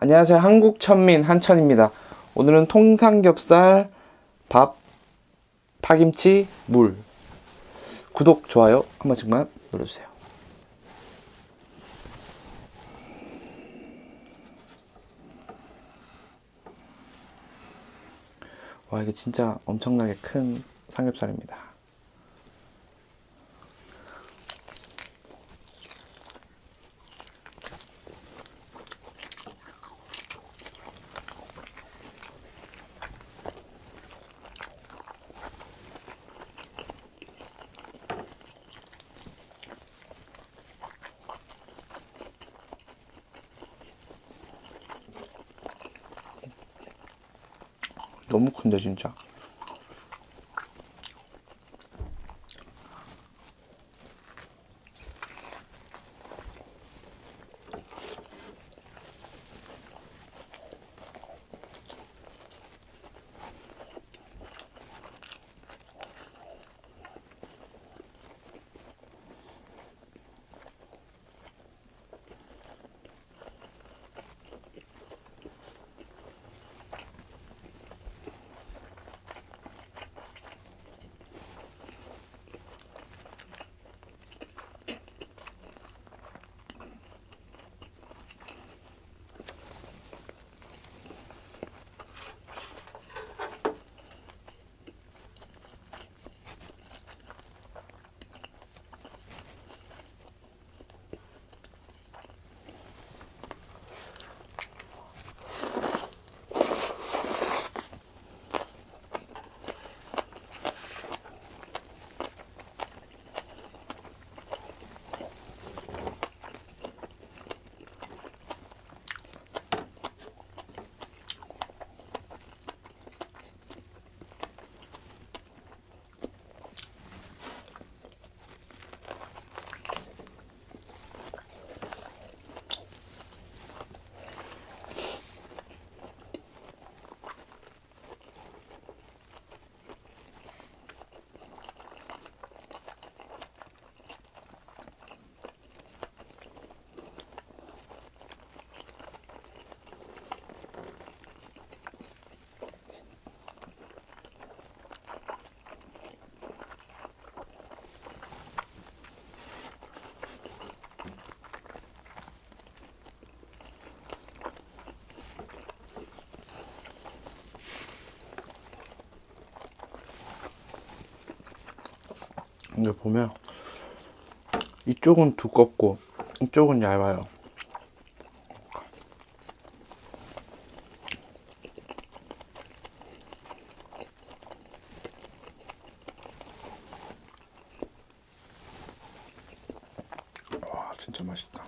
안녕하세요. 한국천민 한천입니다. 오늘은 통삼겹살, 밥, 파김치, 물. 구독, 좋아요 한 번씩만 눌러주세요. 와, 이게 진짜 엄청나게 큰 삼겹살입니다. 너무 큰데, 진짜. 이게 보면 이쪽은 두껍고 이쪽은 얇아요. 와 진짜 맛있다.